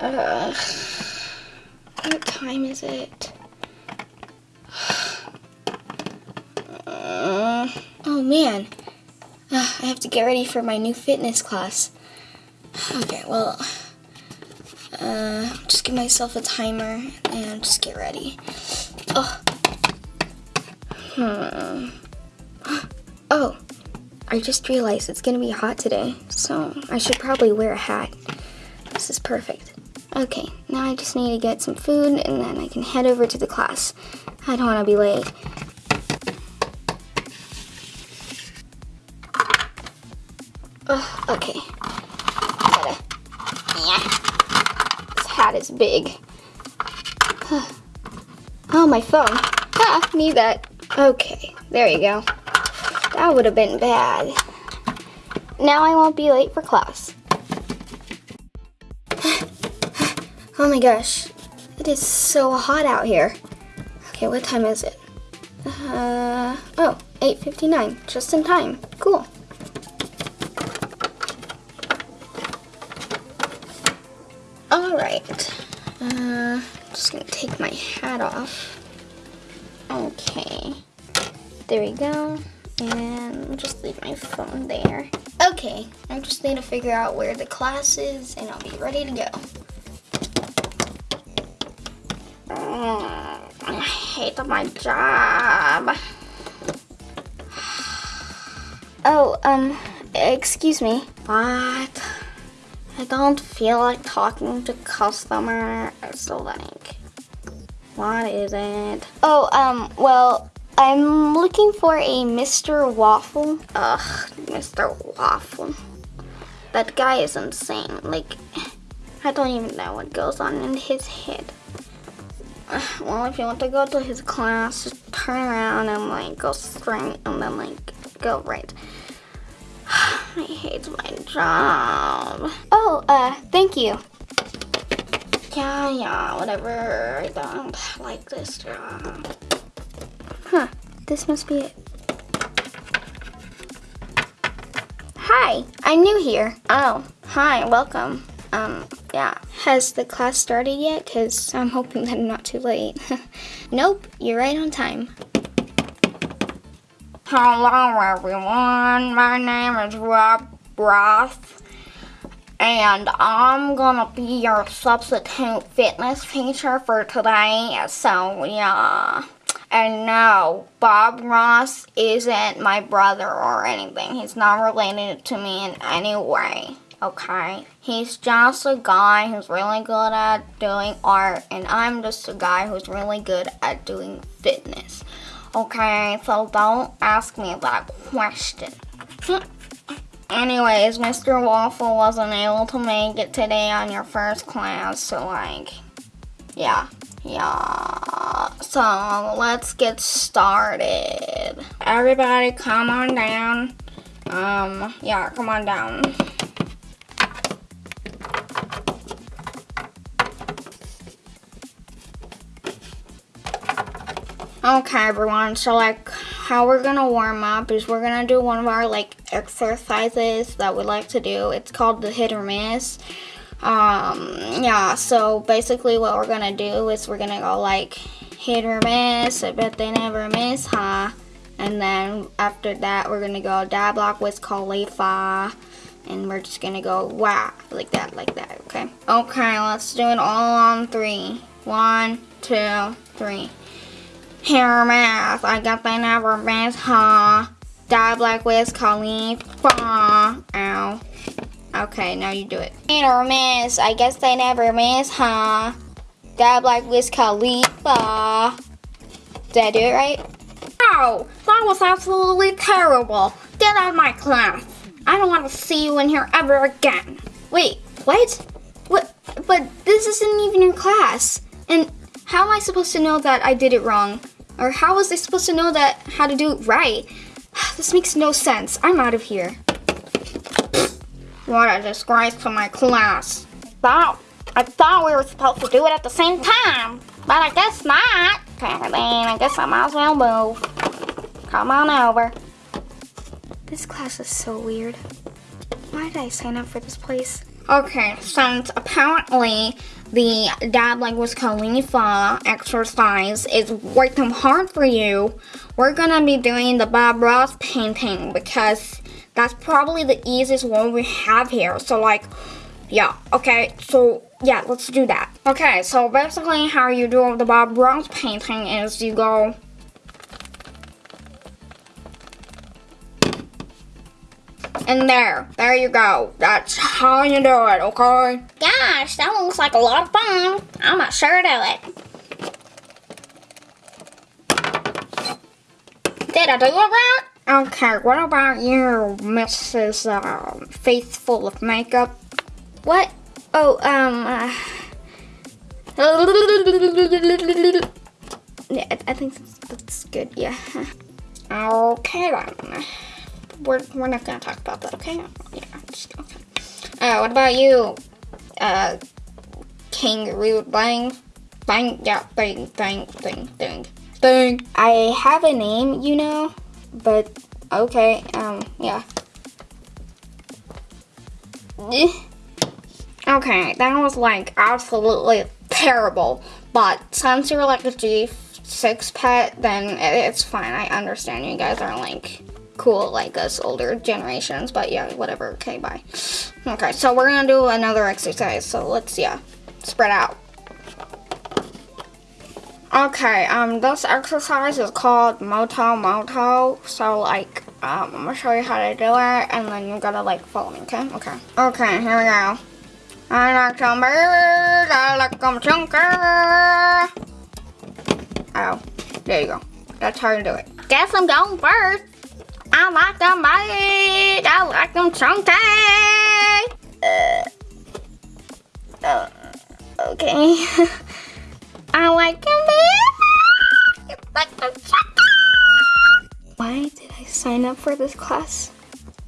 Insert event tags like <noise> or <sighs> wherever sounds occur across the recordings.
Uh, what time is it? Uh, oh man. Uh, I have to get ready for my new fitness class. Okay, well, uh, just give myself a timer and just get ready. Oh. Hmm. Oh, I just realized it's gonna be hot today, so I should probably wear a hat. This is perfect. Okay, now I just need to get some food and then I can head over to the class. I don't want to be late. Oh, okay. Gotta, yeah. This hat is big. Oh, my phone. Ah, need that. Okay, there you go. That would have been bad. Now I won't be late for class. Oh my gosh, it is so hot out here. Okay, what time is it? Uh, oh, 8.59, just in time. Cool. All right, uh, just gonna take my hat off. Okay, there we go. And just leave my phone there. Okay, I just need to figure out where the class is and I'll be ready to go. Hate my job. Oh, um, excuse me. What? I don't feel like talking to customer, so like, what is it? Oh, um, well, I'm looking for a Mr. Waffle. Ugh, Mr. Waffle. That guy is insane. Like, I don't even know what goes on in his head. <sighs> Well, if you want to go to his class, just turn around and like go straight and then like go right. <sighs> I hate my job. Oh, uh, thank you. Yeah, yeah, whatever. I don't like this job. Huh, this must be it. Hi, I'm new here. Oh, hi, welcome. Um, yeah. Has the class started yet? Because I'm hoping that I'm not too late. <laughs> nope, you're right on time. Hello everyone, my name is Rob Roth and I'm gonna be your substitute fitness teacher for today, so yeah. And no, Bob Ross isn't my brother or anything. He's not related to me in any way, okay? He's just a guy who's really good at doing art, and I'm just a guy who's really good at doing fitness. Okay, so don't ask me that question. <laughs> Anyways, Mr. Waffle wasn't able to make it today on your first class, so like, yeah, yeah. So let's get started. Everybody come on down. Um, yeah, come on down. Okay, everyone, so like how we're gonna warm up is we're gonna do one of our like exercises that we like to do. It's called the hit or miss. Um, yeah, so basically what we're gonna do is we're gonna go like hit or miss, I bet they never miss, huh? And then after that, we're gonna go da block Wiz Khalifa. And we're just gonna go wow, like that, like that, okay? Okay, let's do it all on three. One, two, three. Hair math. I got the never miss, huh? Die black Wiz Khalifa. Ow. Okay, now you do it. Hit or miss. I guess they never miss, huh? Die black Wiz Khalifa. Did I do it right? Oh, that was absolutely terrible. Get out of my class. I don't want to see you in here ever again. Wait, what? What? But this isn't even your class. And how am I supposed to know that I did it wrong? Or how was I supposed to know that how to do it right? <sighs> This makes no sense. I'm out of here. What a disgrace to my class. Thought, I thought we were supposed to do it at the same time, but I guess not. Okay, then I guess I might as well move. Come on over. This class is so weird. Why did I sign up for this place? Okay, since apparently the Dad Wiz Khalifa exercise is working hard for you, we're gonna be doing the Bob Ross painting because that's probably the easiest one we have here. So like, yeah, okay, so yeah, let's do that. Okay, so basically how you do the Bob Ross painting is you go And there, there you go. That's how you do it, okay? Gosh, that looks like a lot of fun. I'm not sure do it. Did I do it right? Okay, what about you, Mrs. Uh, Faithful of Makeup? What? Oh, um, uh, <laughs> yeah, I think that's, that's good, yeah. <laughs> Okay then we're, we're not gonna talk about that, okay? Yeah, just, okay. Uh, what about you? Uh, kangaroo bang, bang, yeah, bang, bang, bang, bang, bang. I have a name, you know, but okay, um, yeah. Okay, that was like absolutely terrible. But since you're like a G6 pet, then it's fine. I understand you guys are like cool like us older generations, but yeah, whatever. Okay, bye. Okay, so we're gonna do another exercise. So let's yeah, spread out. Okay, um, this exercise is called Moto Moto. So like, um, I'm gonna show you how to do it, and then you gotta like follow me. Okay? Okay. Okay, here we go. I like some birds. I like them chunker. Oh, there you go. That's how you do it. Guess I'm going first. I like them big. I like them chunky. Uh, uh, okay. I like them. Like them. Why did I sign up for this class?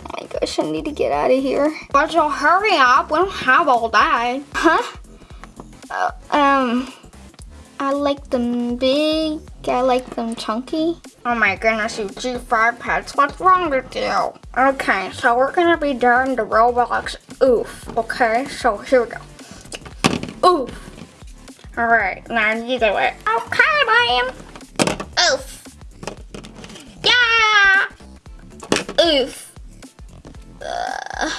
Oh my gosh, I need to get out of here. But you hurry up. We don't have all day. Huh? Uh, um, I like them big. I like them chunky. Oh my goodness, you G5 pets, what's wrong with you? Okay, so we're gonna be doing the Roblox oof, okay? So here we go. Oof. Alright, now you do it. Okay, ma'am. Oof. Yeah. Oof. Uh,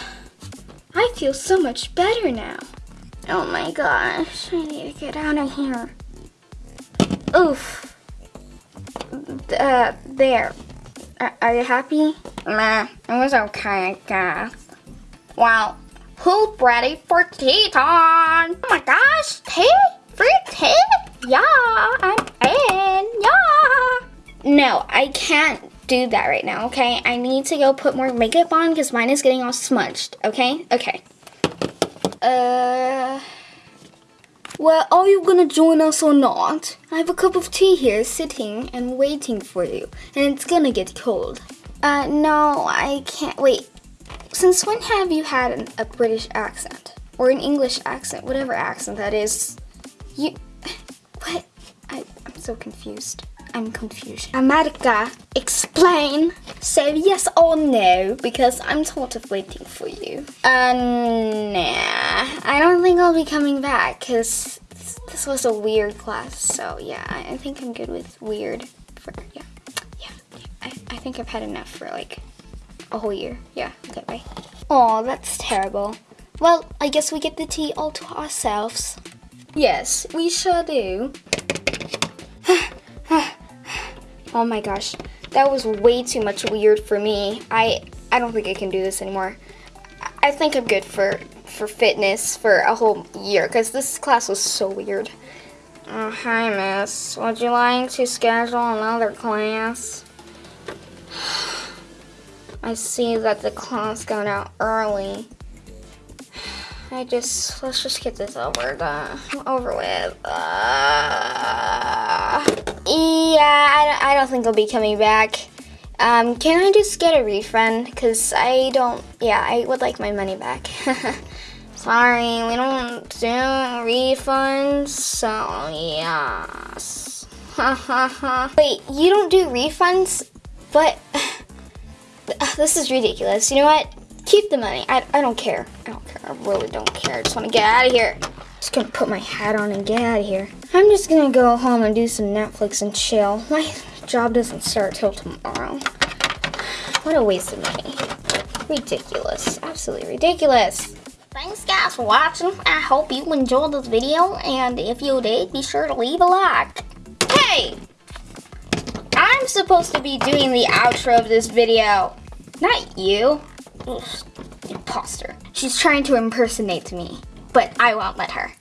I feel so much better now. Oh my gosh, I need to get out of here. Oof uh, there. Are, are you happy? Nah, it was okay, I guess. Well, who's ready for tea time? Oh my gosh, tea? Free tea? Yeah, I'm in, yeah. No, I can't do that right now, okay? I need to go put more makeup on because mine is getting all smudged, okay? Okay. Uh... Well, are you gonna join us or not? I have a cup of tea here sitting and waiting for you, and it's gonna get cold. Uh, no, I can't. Wait, since when have you had an, a British accent? Or an English accent, whatever accent that is? You. <laughs> What? I, I'm so confused. I'm confused. America, explain. Say yes or no, because I'm sort of waiting for you. Uh, nah. I don't think I'll be coming back, because this was a weird class. So, yeah, I think I'm good with weird for, yeah. Yeah, I, I think I've had enough for, like, a whole year. Yeah, okay, bye. Oh, that's terrible. Well, I guess we get the tea all to ourselves. Yes, we sure do. <sighs> <sighs> <sighs> Oh my gosh, that was way too much weird for me. I I don't think I can do this anymore. I think I'm good for for fitness for a whole year because this class was so weird. Oh, hi, miss. Would you like to schedule another class? <sighs> I see that the class got out early. I just, let's just get this over, the, over with. Uh, yeah, I, I don't think I'll be coming back. Um, can I just get a refund? Because I don't, yeah, I would like my money back. <laughs> Sorry, we don't do refunds, so yes. <laughs> Wait, you don't do refunds? But, <laughs> this is ridiculous. You know what? Keep the money. I, I don't care. I don't care. I really don't care. I just want to get out of here. Just gonna put my hat on and get out of here. I'm just gonna go home and do some Netflix and chill. My job doesn't start till tomorrow. What a waste of money. Ridiculous. Absolutely ridiculous. Thanks guys for watching. I hope you enjoyed this video and if you did, be sure to leave a like. Hey! I'm supposed to be doing the outro of this video. Not you. Ugh, imposter. She's trying to impersonate me, but I won't let her.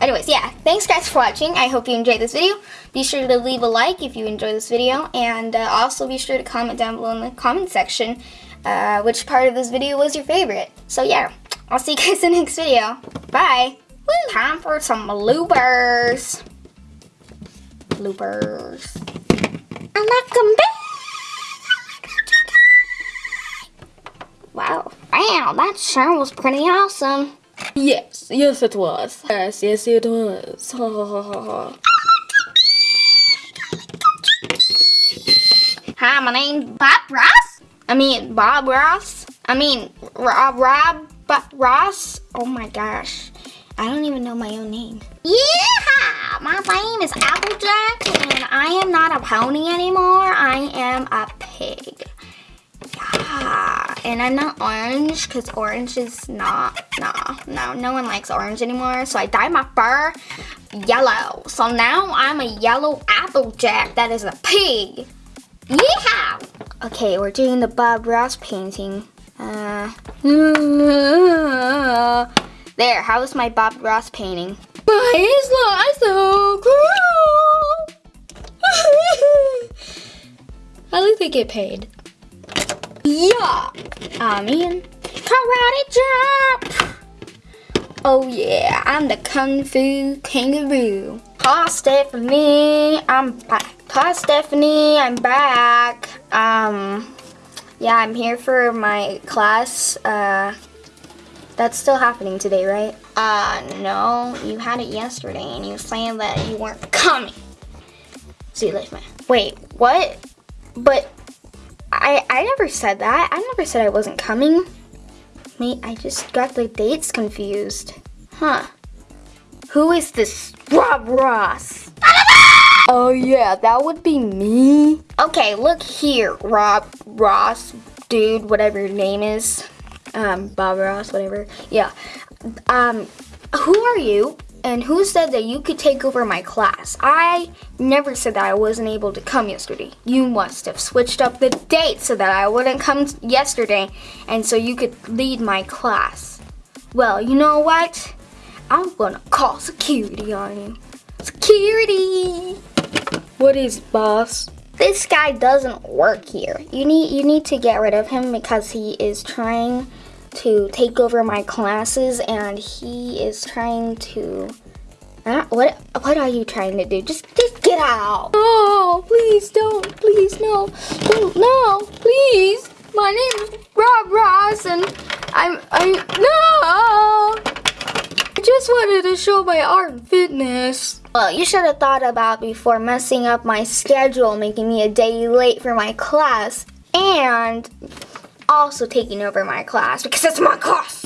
Anyways, yeah, thanks guys for watching. I hope you enjoyed this video. Be sure to leave a like if you enjoyed this video, and uh, also be sure to comment down below in the comment section uh, which part of this video was your favorite. So yeah, I'll see you guys <laughs> in the next video. Bye! Woo. Time for some bloopers. Bloopers. I like them Wow. Wow, that sure was pretty awesome. Yes, yes it was. Yes, yes it was. Ha ha ha ha. ha. Hi, my name's Bob Ross. I mean, Bob Ross. I mean, Rob, Rob Ross. Oh my gosh. I don't even know my own name. Yeah! My name is Applejack, and I am not a pony anymore. I am a pig. Yeah. And I'm not orange, because orange is not, no, no, no one likes orange anymore. So I dyed my fur yellow. So now I'm a yellow Applejack that is a pig. Yeah! Okay, we're doing the Bob Ross painting. Uh, <laughs> there, how was my Bob Ross painting? Why is life so cruel? <laughs> At least they get paid. Yeah! I mean, karate chop! Oh yeah, I'm the Kung Fu Kangaroo. Hi Stephanie, I'm back. Hi Stephanie, I'm back. Um, yeah, I'm here for my class. Uh, that's still happening today, right? Uh, no, you had it yesterday and you were saying that you weren't coming. See you later, man. Wait, what? But I, I never said that. I never said I wasn't coming. Mate, I just got the dates confused. Huh. Who is this Rob Ross? <laughs> Oh yeah, that would be me. Okay, look here, Rob Ross, dude, whatever your name is. Um, Bob Ross, whatever. Yeah. Um, who are you? And who said that you could take over my class? I never said that I wasn't able to come yesterday. You must have switched up the date so that I wouldn't come yesterday and so you could lead my class. Well, you know what? I'm gonna call security on you. Security! What is boss? This guy doesn't work here. You need you need to get rid of him because he is trying to take over my classes and he is trying to uh, what what are you trying to do? Just just get out. Oh, please don't. Please no. Don't no. Please. My name is Rob Ross and I'm I no. I just wanted to show my art and fitness. Well, you should have thought about before messing up my schedule, making me a day late for my class, and also taking over my class because it's my class.